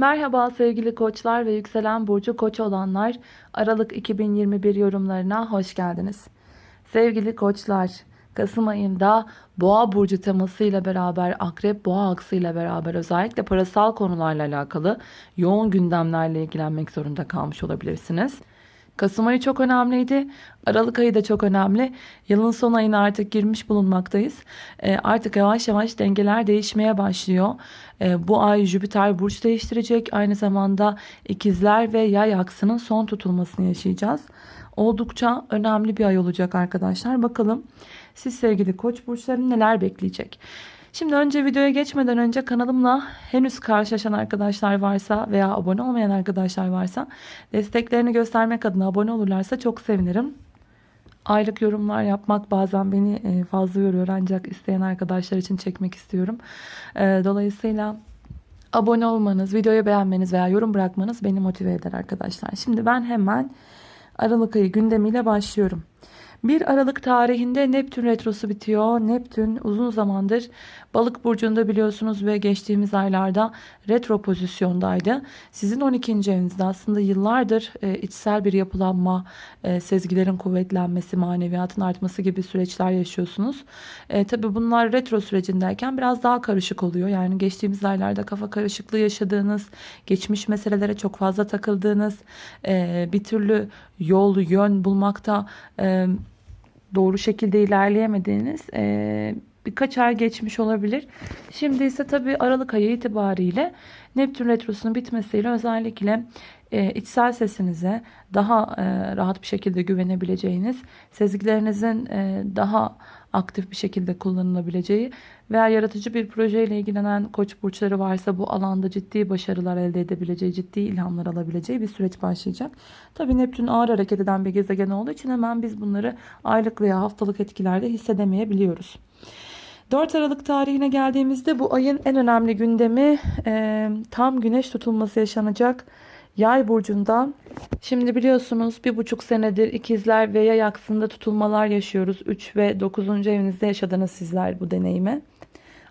Merhaba sevgili koçlar ve yükselen burcu koç olanlar. Aralık 2021 yorumlarına hoş geldiniz. Sevgili koçlar, Kasım ayında boğa burcu temasıyla beraber akrep boğa aksıyla beraber özellikle parasal konularla alakalı yoğun gündemlerle ilgilenmek zorunda kalmış olabilirsiniz. Kasım ayı çok önemliydi. Aralık ayı da çok önemli. Yılın son ayına artık girmiş bulunmaktayız. E, artık yavaş yavaş dengeler değişmeye başlıyor. E, bu ay Jüpiter burç değiştirecek. Aynı zamanda ikizler ve yay aksının son tutulmasını yaşayacağız. Oldukça önemli bir ay olacak arkadaşlar. Bakalım siz sevgili koç burçlarını neler bekleyecek? Şimdi önce videoya geçmeden önce kanalımla henüz karşılaşan arkadaşlar varsa veya abone olmayan arkadaşlar varsa desteklerini göstermek adına abone olurlarsa çok sevinirim. Aylık yorumlar yapmak bazen beni e, fazla yoruyor ancak isteyen arkadaşlar için çekmek istiyorum. E, dolayısıyla abone olmanız, videoyu beğenmeniz veya yorum bırakmanız beni motive eder arkadaşlar. Şimdi ben hemen Aralık ayı gündemiyle başlıyorum. 1 Aralık tarihinde Neptün retrosu bitiyor. Neptün uzun zamandır balık burcunda biliyorsunuz ve geçtiğimiz aylarda retro pozisyondaydı. Sizin 12. evinizde aslında yıllardır e, içsel bir yapılanma, e, sezgilerin kuvvetlenmesi, maneviyatın artması gibi süreçler yaşıyorsunuz. E, Tabi bunlar retro sürecindeyken biraz daha karışık oluyor. Yani geçtiğimiz aylarda kafa karışıklığı yaşadığınız, geçmiş meselelere çok fazla takıldığınız, e, bir türlü yol, yön bulmakta... E, doğru şekilde ilerleyemediğiniz e, birkaç ay geçmiş olabilir. Şimdi ise tabii Aralık ayı itibariyle Neptün Retrosu'nun bitmesiyle özellikle e, içsel sesinize daha e, rahat bir şekilde güvenebileceğiniz, sezgilerinizin e, daha aktif bir şekilde kullanılabileceği veya yaratıcı bir projeyle ilgilenen koç burçları varsa bu alanda ciddi başarılar elde edebileceği, ciddi ilhamlar alabileceği bir süreç başlayacak. Tabii Neptün ağır hareket eden bir gezegen olduğu için hemen biz bunları aylık veya haftalık etkilerde hissedemeyebiliyoruz. 4 Aralık tarihine geldiğimizde bu ayın en önemli gündemi e, tam güneş tutulması yaşanacak. Yay burcunda şimdi biliyorsunuz bir buçuk senedir ikizler ve yay aksında tutulmalar yaşıyoruz. 3 ve 9. evinizde yaşadınız sizler bu deneyimi.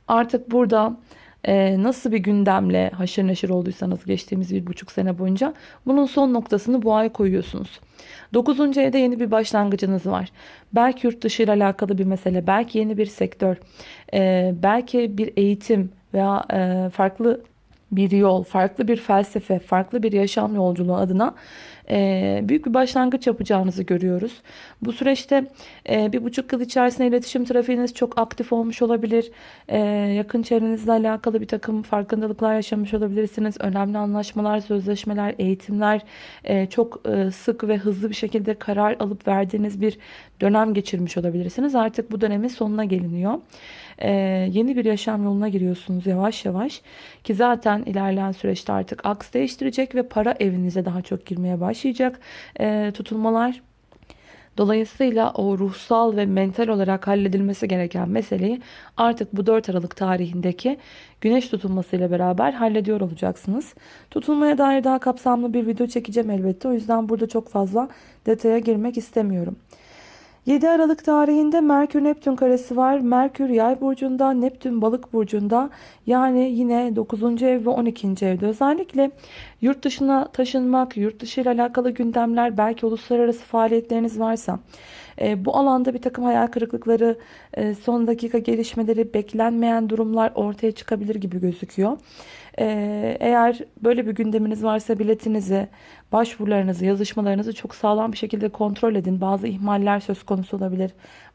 Artık burada e, nasıl bir gündemle haşır neşir olduysanız geçtiğimiz bir buçuk sene boyunca bunun son noktasını bu ay koyuyorsunuz. 9. evde yeni bir başlangıcınız var. Belki yurt dışı ile alakalı bir mesele, belki yeni bir sektör, e, belki bir eğitim veya e, farklı bir yol, farklı bir felsefe, farklı bir yaşam yolculuğu adına e, büyük bir başlangıç yapacağınızı görüyoruz. Bu süreçte e, bir buçuk yıl içerisinde iletişim trafiğiniz çok aktif olmuş olabilir. E, yakın çevrenizle alakalı bir takım farkındalıklar yaşamış olabilirsiniz. Önemli anlaşmalar, sözleşmeler, eğitimler çok sık ve hızlı bir şekilde karar alıp verdiğiniz bir dönem geçirmiş olabilirsiniz. Artık bu dönemin sonuna geliniyor. yeni bir yaşam yoluna giriyorsunuz yavaş yavaş. Ki zaten ilerleyen süreçte artık aks değiştirecek ve para evinize daha çok girmeye başlayacak başlayacak e, tutulmalar. Dolayısıyla o ruhsal ve mental olarak halledilmesi gereken meseleyi artık bu 4 Aralık tarihindeki güneş tutulmasıyla beraber hallediyor olacaksınız. Tutulmaya dair daha kapsamlı bir video çekeceğim elbette. O yüzden burada çok fazla detaya girmek istemiyorum. 7 Aralık tarihinde Merkür Neptün karesi var. Merkür yay burcunda, Neptün balık burcunda. Yani yine 9. ev ve 12. evde. Özellikle yurt dışına taşınmak, yurt dışı ile alakalı gündemler, belki uluslararası faaliyetleriniz varsa e, bu alanda bir takım hayal kırıklıkları, e, son dakika gelişmeleri, beklenmeyen durumlar ortaya çıkabilir gibi gözüküyor. E, eğer böyle bir gündeminiz varsa biletinizi, başvurularınızı, yazışmalarınızı çok sağlam bir şekilde kontrol edin. Bazı ihmaller söz konusu olabilir.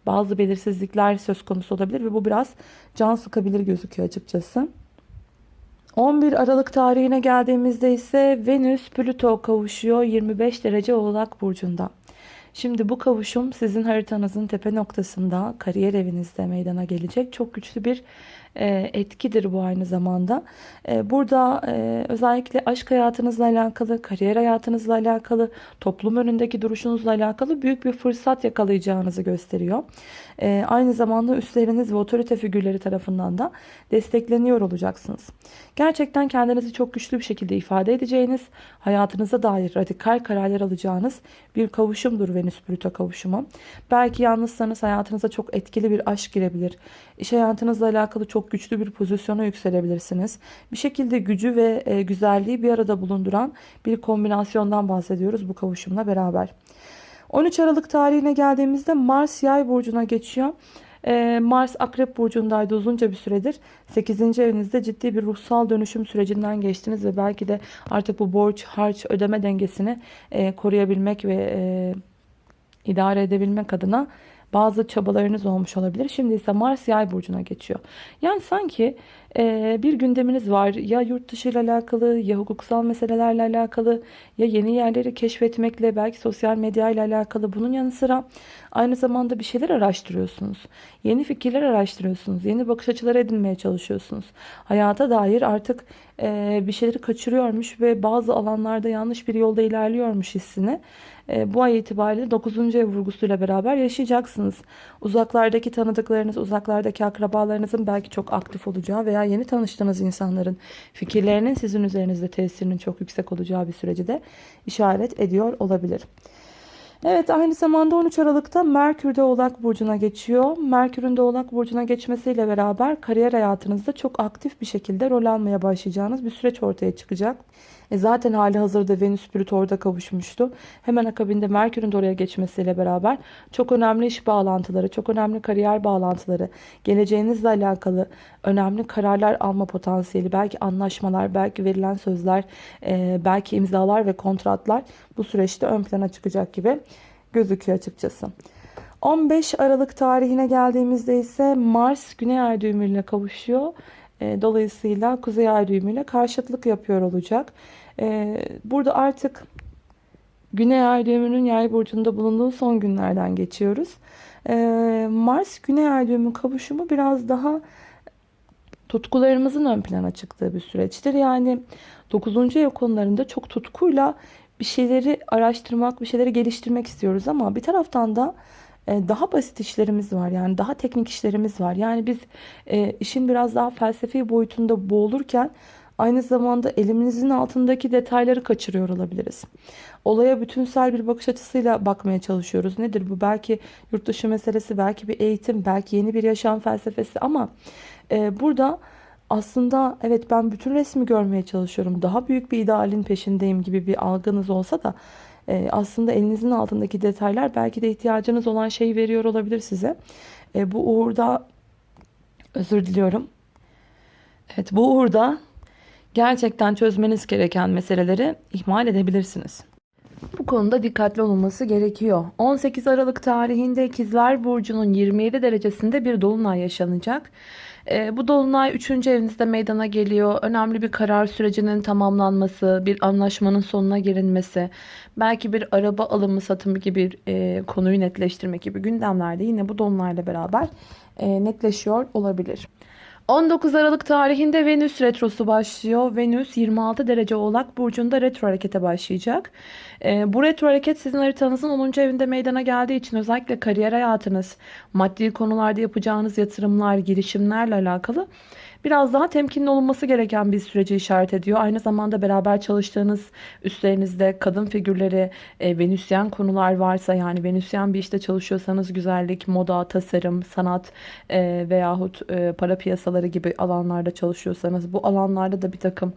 Bazı belirsizlikler söz konusu olabilir ve bu biraz can sıkabilir gözüküyor açıkçası. 11 Aralık tarihine geldiğimizde ise Venüs Plüto kavuşuyor 25 derece Oğlak Burcu'nda. Şimdi bu kavuşum sizin haritanızın tepe noktasında kariyer evinizde meydana gelecek. Çok güçlü bir e, etkidir bu aynı zamanda. E, burada e, özellikle aşk hayatınızla alakalı, kariyer hayatınızla alakalı, toplum önündeki duruşunuzla alakalı büyük bir fırsat yakalayacağınızı gösteriyor. Aynı zamanda üstleriniz ve otorite figürleri tarafından da destekleniyor olacaksınız. Gerçekten kendinizi çok güçlü bir şekilde ifade edeceğiniz, hayatınıza dair radikal kararlar alacağınız bir kavuşumdur Venüs-Plüto kavuşumu. Belki yalnızsanız hayatınıza çok etkili bir aşk girebilir. İş hayatınızla alakalı çok güçlü bir pozisyona yükselebilirsiniz. Bir şekilde gücü ve e, güzelliği bir arada bulunduran bir kombinasyondan bahsediyoruz bu kavuşumla beraber. 13 Aralık tarihine geldiğimizde Mars yay burcuna geçiyor. Ee, Mars Akrep Burcu'ndaydı uzunca bir süredir. 8. evinizde ciddi bir ruhsal dönüşüm sürecinden geçtiniz ve belki de artık bu borç, harç, ödeme dengesini e, koruyabilmek ve e, idare edebilmek adına bazı çabalarınız olmuş olabilir. Şimdi ise Mars yay burcuna geçiyor. Yani sanki e, bir gündeminiz var. Ya yurt dışı ile alakalı ya hukuksal meselelerle alakalı ya yeni yerleri keşfetmekle belki sosyal medya ile alakalı. Bunun yanı sıra aynı zamanda bir şeyler araştırıyorsunuz. Yeni fikirler araştırıyorsunuz. Yeni bakış açıları edinmeye çalışıyorsunuz. Hayata dair artık e, bir şeyleri kaçırıyormuş ve bazı alanlarda yanlış bir yolda ilerliyormuş hissini e, bu ay itibariyle 9. ev vurgusuyla beraber yaşayacaksınız. Uzaklardaki tanıdıklarınız, uzaklardaki akrabalarınızın belki çok aktif olacağı veya yeni tanıştığınız insanların fikirlerinin sizin üzerinizde tesirinin çok yüksek olacağı bir süreci de işaret ediyor olabilir. Evet aynı zamanda 13 Aralık'ta Merkür de Oğlak Burcu'na geçiyor. Merkür'ün de Oğlak Burcu'na geçmesiyle beraber kariyer hayatınızda çok aktif bir şekilde rol almaya başlayacağınız bir süreç ortaya çıkacak. E zaten hali hazırda Venüs Plüto kavuşmuştu. Hemen akabinde Merkür'ün de oraya geçmesiyle beraber çok önemli iş bağlantıları, çok önemli kariyer bağlantıları, geleceğinizle alakalı önemli kararlar alma potansiyeli, belki anlaşmalar, belki verilen sözler, e, belki imzalar ve kontratlar bu süreçte ön plana çıkacak gibi gözüküyor açıkçası. 15 Aralık tarihine geldiğimizde ise Mars Güney Ay düğümüyle kavuşuyor. E, dolayısıyla Kuzey Ay düğümüyle karşıtlık yapıyor olacak. E, burada artık Güney Ay düğümünün yay burcunda bulunduğu son günlerden geçiyoruz. E, Mars Güney Ay düğümü kavuşumu biraz daha tutkularımızın ön plana çıktığı bir süreçtir. Yani 9. ev konularında çok tutkuyla bir şeyleri araştırmak, bir şeyleri geliştirmek istiyoruz ama bir taraftan da daha basit işlerimiz var. Yani daha teknik işlerimiz var. Yani biz e, işin biraz daha felsefi boyutunda boğulurken aynı zamanda elimizin altındaki detayları kaçırıyor olabiliriz. Olaya bütünsel bir bakış açısıyla bakmaya çalışıyoruz. Nedir bu? Belki yurt dışı meselesi, belki bir eğitim, belki yeni bir yaşam felsefesi ama e, burada aslında evet ben bütün resmi görmeye çalışıyorum. Daha büyük bir idealin peşindeyim gibi bir algınız olsa da e, aslında elinizin altındaki detaylar belki de ihtiyacınız olan şeyi veriyor olabilir size. E, bu uğurda özür diliyorum. Evet bu uğurda gerçekten çözmeniz gereken meseleleri ihmal edebilirsiniz. Bu konuda dikkatli olunması gerekiyor. 18 Aralık tarihinde İkizler Burcu'nun 27 derecesinde bir dolunay yaşanacak. E, bu dolunay 3. evinizde meydana geliyor. Önemli bir karar sürecinin tamamlanması, bir anlaşmanın sonuna gelinmesi, belki bir araba alımı satımı gibi e, konuyu netleştirmek gibi gündemlerde yine bu dolunayla beraber e, netleşiyor olabilir. 19 Aralık tarihinde Venüs retrosu başlıyor. Venüs 26 derece oğlak burcunda retro harekete başlayacak. E, bu retro hareket sizin haritanızın 10. evinde meydana geldiği için özellikle kariyer hayatınız, maddi konularda yapacağınız yatırımlar, girişimlerle alakalı biraz daha temkinli olunması gereken bir süreci işaret ediyor. Aynı zamanda beraber çalıştığınız üstlerinizde kadın figürleri, e, venüsyen konular varsa yani venüsyen bir işte çalışıyorsanız güzellik, moda, tasarım, sanat e, veyahut e, para piyasaları gibi alanlarda çalışıyorsanız bu alanlarda da bir takım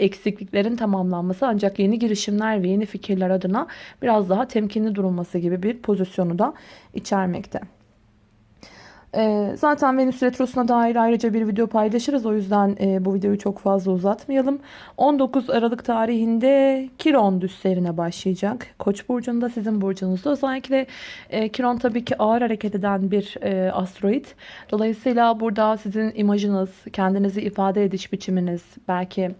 eksikliklerin tamamlanması ancak yeni girişimler ve yeni fikirler adına biraz daha temkinli durulması gibi bir pozisyonu da içermekte. Ee, zaten Venüs Retrosu'na dair ayrıca bir video paylaşırız. O yüzden e, bu videoyu çok fazla uzatmayalım. 19 Aralık tarihinde Kiron düslerine başlayacak. Koç burcunda sizin burcunuzda. Özellikle e, Kiron tabii ki ağır hareket eden bir e, asteroid. Dolayısıyla burada sizin imajınız, kendinizi ifade ediş biçiminiz, belki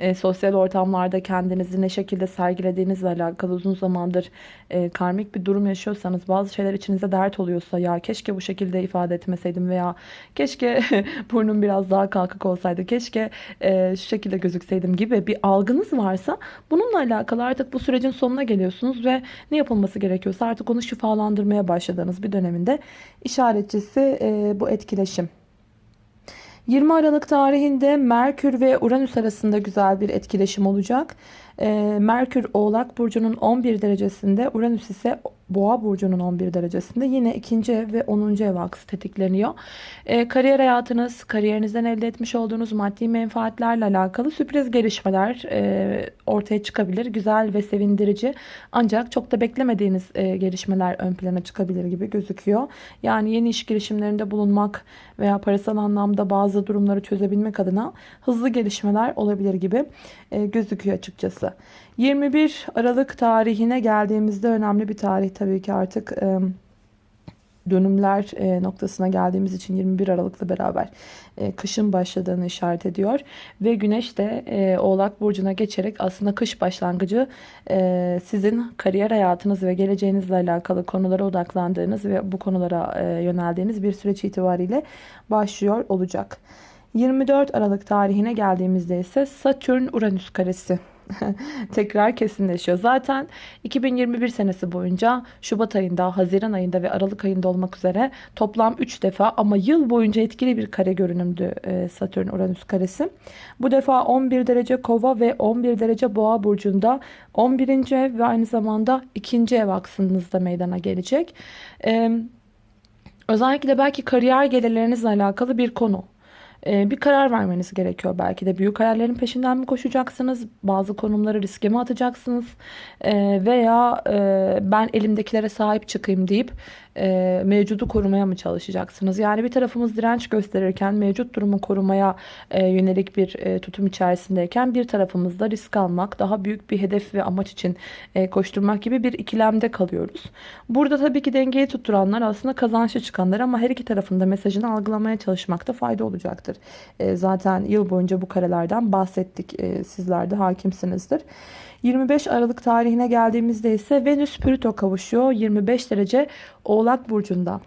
e, sosyal ortamlarda kendinizi ne şekilde sergilediğinizle alakalı uzun zamandır e, karmik bir durum yaşıyorsanız bazı şeyler içinize dert oluyorsa ya keşke bu şekilde ifade etmeseydim veya keşke burnum biraz daha kalkık olsaydı keşke e, şu şekilde gözükseydim gibi bir algınız varsa bununla alakalı artık bu sürecin sonuna geliyorsunuz ve ne yapılması gerekiyorsa artık onu şifalandırmaya başladığınız bir döneminde işaretçisi e, bu etkileşim. 20 Aralık tarihinde Merkür ve Uranüs arasında güzel bir etkileşim olacak. Ee, Merkür Oğlak Burcu'nun 11 derecesinde, Uranüs ise Boğa burcunun 11 derecesinde yine ikinci ev ve 10. ev aksı tetikleniyor. E, kariyer hayatınız, kariyerinizden elde etmiş olduğunuz maddi menfaatlerle alakalı sürpriz gelişmeler e, ortaya çıkabilir. Güzel ve sevindirici ancak çok da beklemediğiniz e, gelişmeler ön plana çıkabilir gibi gözüküyor. Yani yeni iş girişimlerinde bulunmak veya parasal anlamda bazı durumları çözebilmek adına hızlı gelişmeler olabilir gibi e, gözüküyor açıkçası. 21 Aralık tarihine geldiğimizde önemli bir tarih tabii ki artık dönümler noktasına geldiğimiz için 21 Aralık'la beraber kışın başladığını işaret ediyor. Ve güneş de Oğlak Burcu'na geçerek aslında kış başlangıcı sizin kariyer hayatınız ve geleceğinizle alakalı konulara odaklandığınız ve bu konulara yöneldiğiniz bir süreç itibariyle başlıyor olacak. 24 Aralık tarihine geldiğimizde ise Satürn-Uranüs karesi tekrar kesinleşiyor. Zaten 2021 senesi boyunca Şubat ayında, Haziran ayında ve Aralık ayında olmak üzere toplam 3 defa ama yıl boyunca etkili bir kare görünümdü e, Satürn-Uranüs karesi. Bu defa 11 derece kova ve 11 derece boğa burcunda 11. ev ve aynı zamanda 2. ev aksınızda meydana gelecek. Özellikle belki kariyer gelirlerinizle alakalı bir konu. Ee, bir karar vermeniz gerekiyor belki de. Büyük hayallerin peşinden mi koşacaksınız? Bazı konumları riske mi atacaksınız? Ee, veya e, ben elimdekilere sahip çıkayım deyip e, mevcudu korumaya mı çalışacaksınız? Yani bir tarafımız direnç gösterirken mevcut durumu korumaya e, yönelik bir tutum içerisindeyken bir tarafımızda risk almak, daha büyük bir hedef ve amaç için koşturmak gibi bir ikilemde kalıyoruz. Burada tabii ki dengeyi tutturanlar aslında kazançlı çıkanlar ama her iki tarafında mesajını algılamaya çalışmakta fayda olacaktır. Zaten yıl boyunca bu karelerden bahsettik. Sizler de hakimsinizdir. 25 Aralık tarihine geldiğimizde ise Venüs Plüto kavuşuyor 25 derece Oğlak Burcu'nda.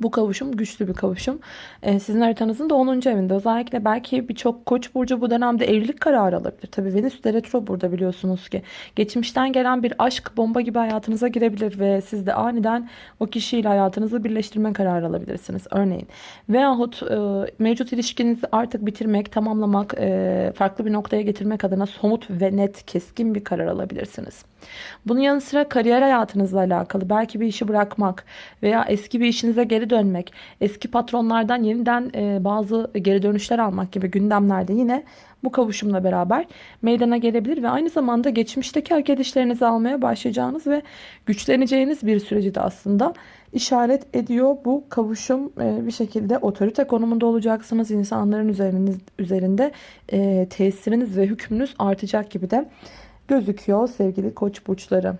Bu kavuşum güçlü bir kavuşum. Ee, sizin haritanızın da 10. evinde. Özellikle belki birçok koç burcu bu dönemde evlilik kararı alabilir. Tabii Venüs de retro burada biliyorsunuz ki. Geçmişten gelen bir aşk bomba gibi hayatınıza girebilir ve siz de aniden o kişiyle hayatınızı birleştirme kararı alabilirsiniz. Örneğin. Veyahut e, mevcut ilişkinizi artık bitirmek, tamamlamak, e, farklı bir noktaya getirmek adına somut ve net, keskin bir karar alabilirsiniz. Bunun yanı sıra kariyer hayatınızla alakalı belki bir işi bırakmak veya eski bir işinize geri dönmek, eski patronlardan yeniden e, bazı geri dönüşler almak gibi gündemlerde yine bu kavuşumla beraber meydana gelebilir ve aynı zamanda geçmişteki hak edişlerinizi almaya başlayacağınız ve güçleneceğiniz bir süreci de aslında işaret ediyor. Bu kavuşum e, bir şekilde otorite konumunda olacaksınız. İnsanların üzeriniz, üzerinde e, tesiriniz ve hükmünüz artacak gibi de gözüküyor sevgili koç burçları.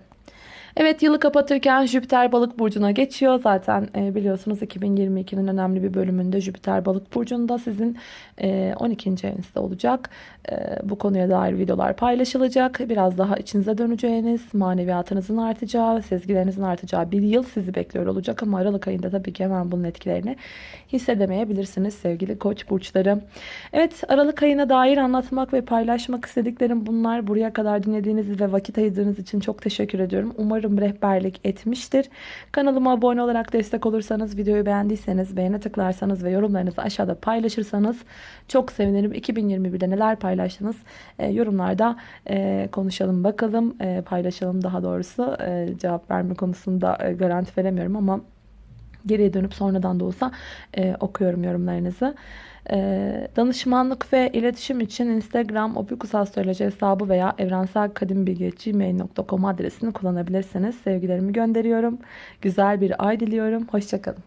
Evet yılı kapatırken Jüpiter balık burcuna geçiyor. Zaten e, biliyorsunuz 2022'nin önemli bir bölümünde Jüpiter balık burcunda sizin e, 12. evinizde olacak. E, bu konuya dair videolar paylaşılacak. Biraz daha içinize döneceğiniz, maneviyatınızın artacağı, sezgilerinizin artacağı bir yıl sizi bekliyor olacak. Ama Aralık ayında tabii ki hemen bunun etkilerini hissedemeyebilirsiniz sevgili koç burçları. Evet Aralık ayına dair anlatmak ve paylaşmak istediklerim bunlar. Buraya kadar dinlediğiniz ve vakit ayırdığınız için çok teşekkür ediyorum. Umarım Umarım rehberlik etmiştir. Kanalıma abone olarak destek olursanız, videoyu beğendiyseniz beğene tıklarsanız ve yorumlarınızı aşağıda paylaşırsanız çok sevinirim. 2021'de neler paylaştınız? E, yorumlarda e, konuşalım bakalım. E, paylaşalım daha doğrusu. E, cevap verme konusunda e, garanti veremiyorum ama geriye dönüp sonradan da olsa e, okuyorum yorumlarınızı. E, danışmanlık ve iletişim için Instagram opikusastroloji hesabı veya evrenselkadimbilgi.gmail.com adresini kullanabilirsiniz. Sevgilerimi gönderiyorum. Güzel bir ay diliyorum. Hoşçakalın.